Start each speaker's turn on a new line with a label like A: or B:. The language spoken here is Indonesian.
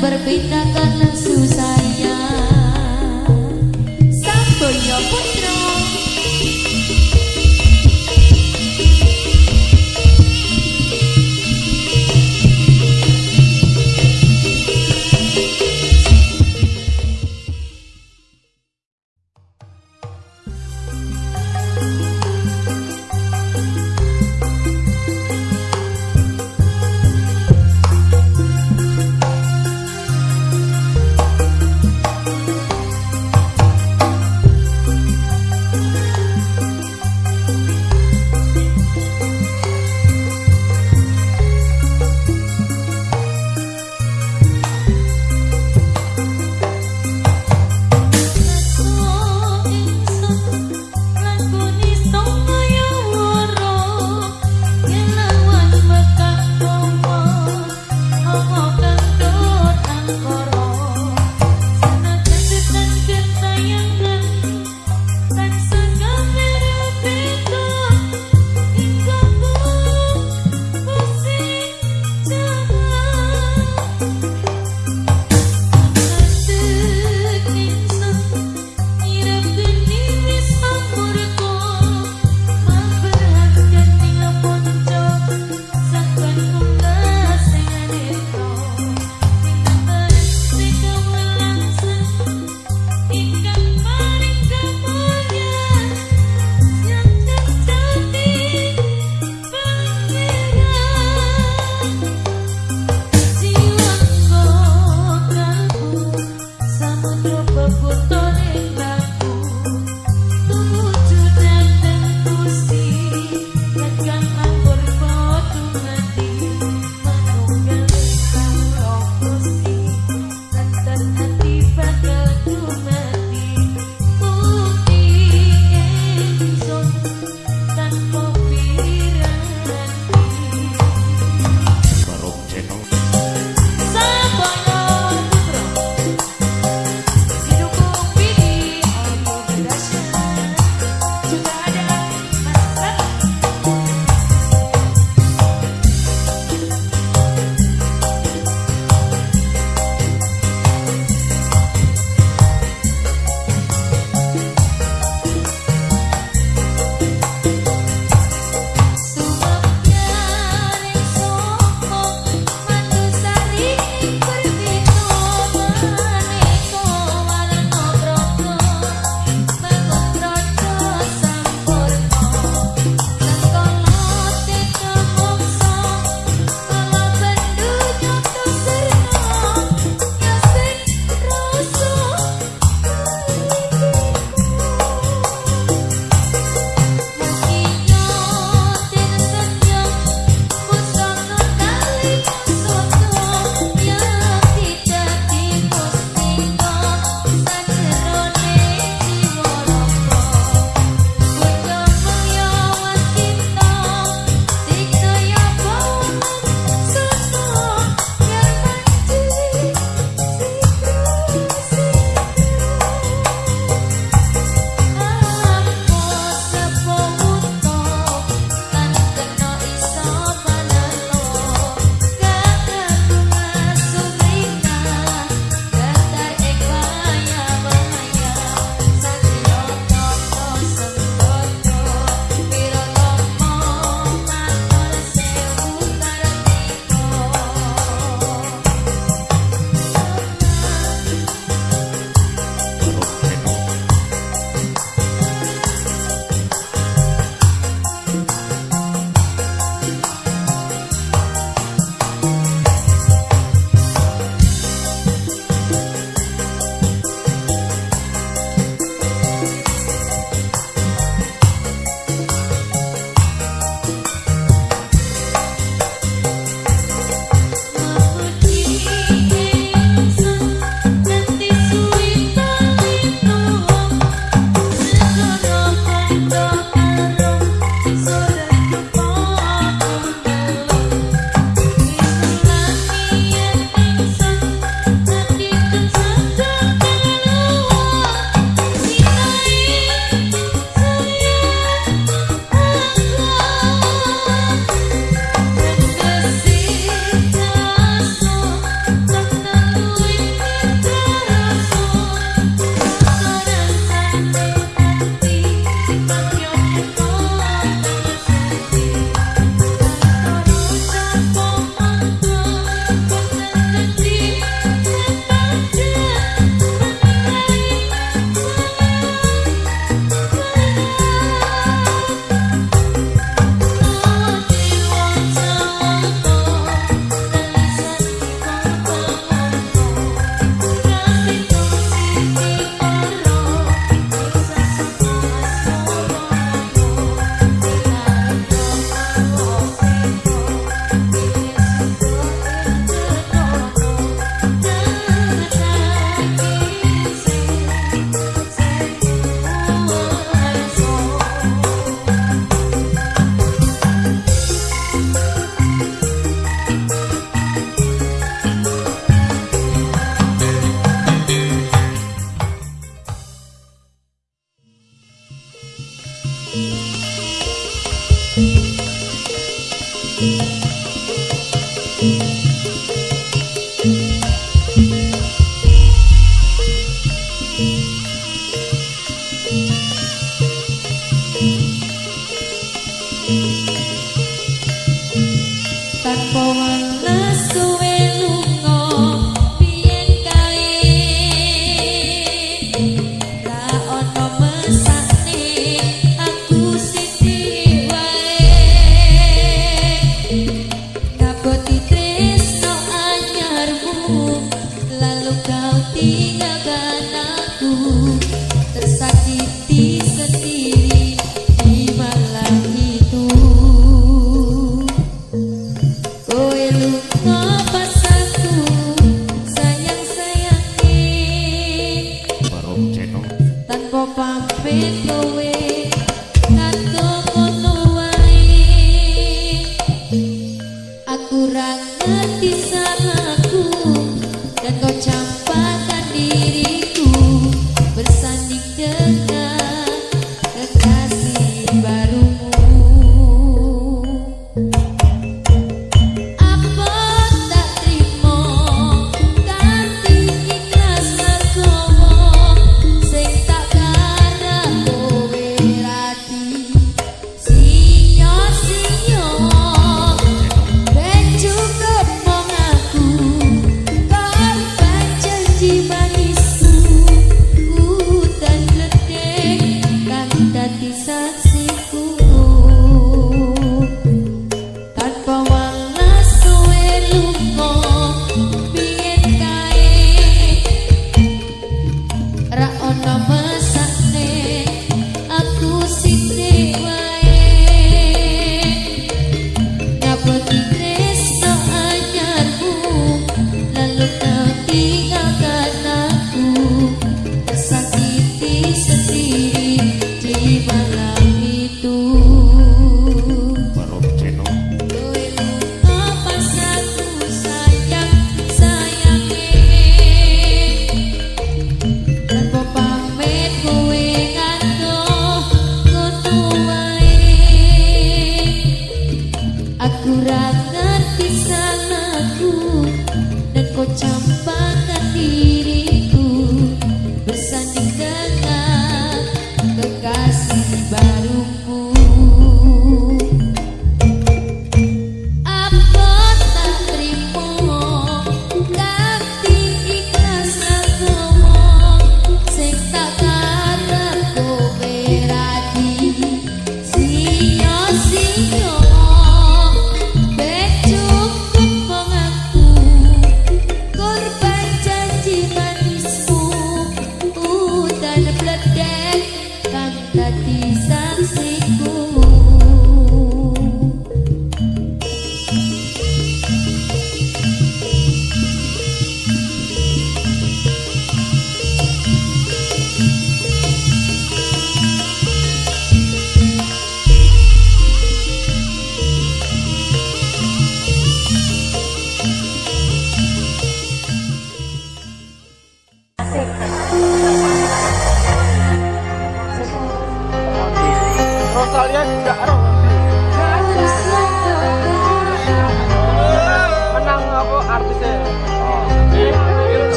A: berpindah karena